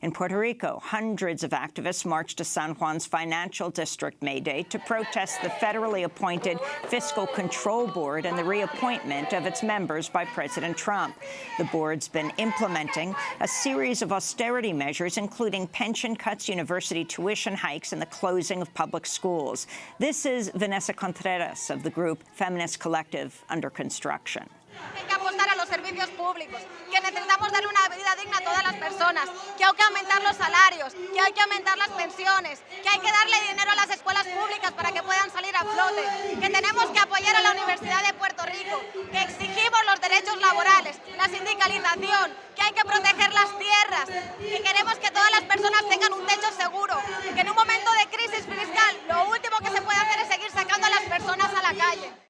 In Puerto Rico, hundreds of activists marched to San Juan's financial district May Day to protest the federally appointed Fiscal Control Board and the reappointment of its members by President Trump. The board's been implementing a series of austerity measures, including pension cuts, university tuition hikes, and the closing of public schools. This is Vanessa Contreras of the group Feminist Collective Under Construction. a los servicios públicos, que necesitamos darle una vida digna a todas las personas, que hay que aumentar los salarios, que hay que aumentar las pensiones, que hay que darle dinero a las escuelas públicas para que puedan salir a flote, que tenemos que apoyar a la Universidad de Puerto Rico, que exigimos los derechos laborales, la sindicalización, que hay que proteger las tierras, que queremos que todas las personas tengan un techo seguro, que en un momento de crisis fiscal lo último que se puede hacer es seguir sacando a las personas a la calle.